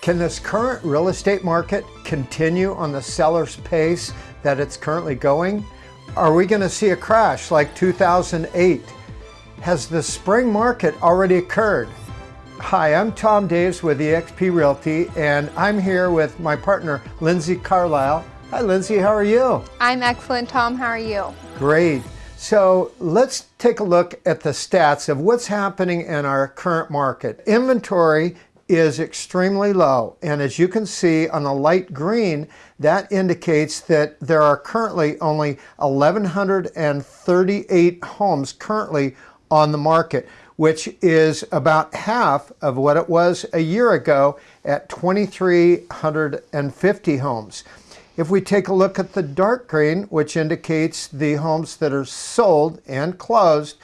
Can this current real estate market continue on the seller's pace that it's currently going? Are we going to see a crash like 2008? Has the spring market already occurred? Hi, I'm Tom Daves with eXp Realty, and I'm here with my partner, Lindsay Carlisle. Hi, Lindsay, how are you? I'm excellent, Tom. How are you? Great. So let's take a look at the stats of what's happening in our current market. Inventory is extremely low. And as you can see on the light green, that indicates that there are currently only 1,138 homes currently on the market, which is about half of what it was a year ago at 2,350 homes. If we take a look at the dark green, which indicates the homes that are sold and closed,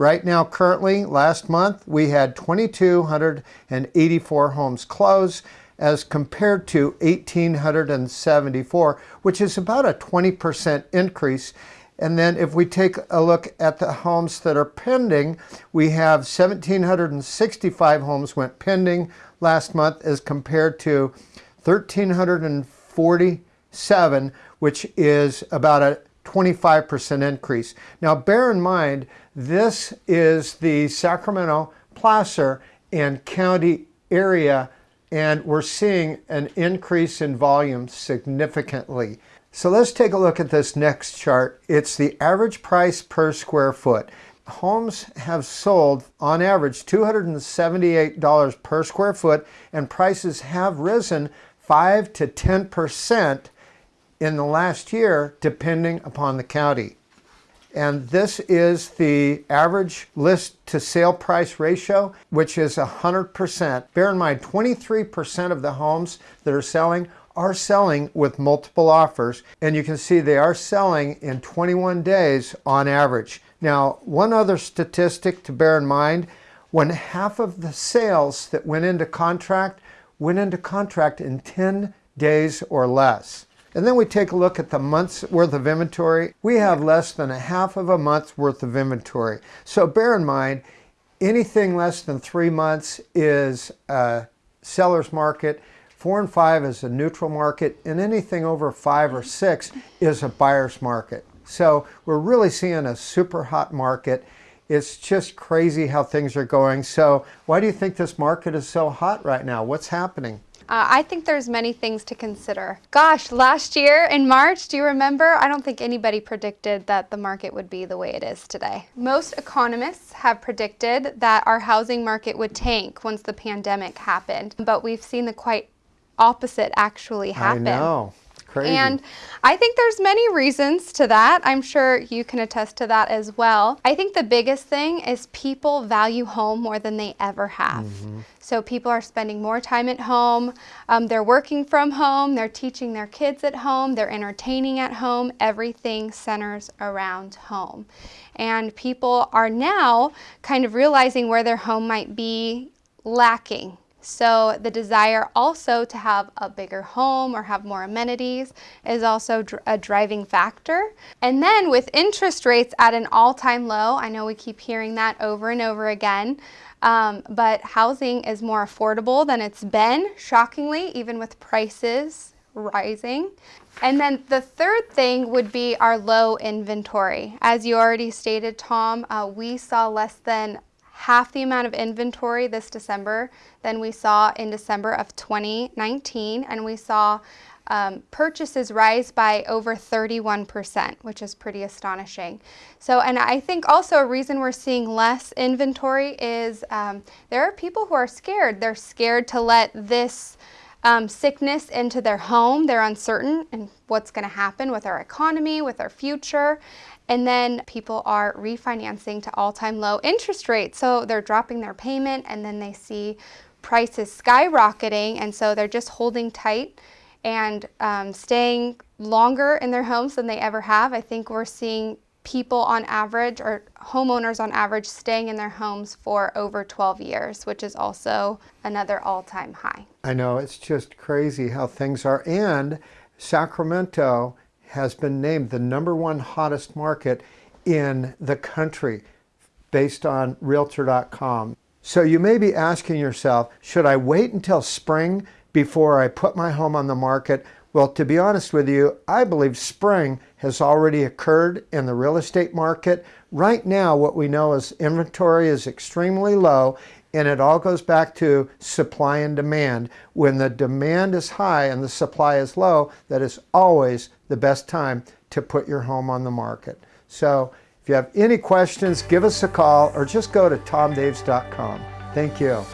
right now currently, last month, we had 2,284 homes closed as compared to 1,874, which is about a 20% increase. And then if we take a look at the homes that are pending, we have 1,765 homes went pending last month as compared to 1,347, which is about a 25% increase. Now bear in mind, this is the Sacramento, Placer, and county area, and we're seeing an increase in volume significantly. So let's take a look at this next chart. It's the average price per square foot. Homes have sold on average $278 per square foot and prices have risen 5 to 10 percent in the last year depending upon the county. And this is the average list to sale price ratio, which is 100%. Bear in mind, 23% of the homes that are selling are selling with multiple offers. And you can see they are selling in 21 days on average. Now, one other statistic to bear in mind, when half of the sales that went into contract went into contract in 10 days or less. And then we take a look at the month's worth of inventory. We have less than a half of a month's worth of inventory. So bear in mind, anything less than three months is a seller's market. Four and five is a neutral market, and anything over five or six is a buyer's market. So we're really seeing a super hot market. It's just crazy how things are going. So why do you think this market is so hot right now? What's happening? Uh, I think there's many things to consider. Gosh, last year in March, do you remember? I don't think anybody predicted that the market would be the way it is today. Most economists have predicted that our housing market would tank once the pandemic happened, but we've seen the quite opposite actually happen. I know. Crazy. And I think there's many reasons to that. I'm sure you can attest to that as well. I think the biggest thing is people value home more than they ever have. Mm -hmm. So people are spending more time at home. Um, they're working from home. They're teaching their kids at home. They're entertaining at home. Everything centers around home. And people are now kind of realizing where their home might be lacking so the desire also to have a bigger home or have more amenities is also a driving factor. And then with interest rates at an all-time low, I know we keep hearing that over and over again, um, but housing is more affordable than it's been, shockingly, even with prices rising. And then the third thing would be our low inventory. As you already stated, Tom, uh, we saw less than half the amount of inventory this December than we saw in December of 2019, and we saw um, purchases rise by over 31%, which is pretty astonishing. So, and I think also a reason we're seeing less inventory is um, there are people who are scared. They're scared to let this um, sickness into their home. They're uncertain in what's going to happen with our economy, with our future. And then people are refinancing to all-time low interest rates. So they're dropping their payment and then they see prices skyrocketing. And so they're just holding tight and um, staying longer in their homes than they ever have. I think we're seeing people on average or homeowners on average staying in their homes for over 12 years, which is also another all-time high. I know, it's just crazy how things are. And Sacramento has been named the number one hottest market in the country based on Realtor.com. So you may be asking yourself, should I wait until spring before I put my home on the market? Well, to be honest with you, I believe spring has already occurred in the real estate market. Right now, what we know is inventory is extremely low and it all goes back to supply and demand. When the demand is high and the supply is low, that is always the best time to put your home on the market. So if you have any questions, give us a call or just go to tomdaves.com. Thank you.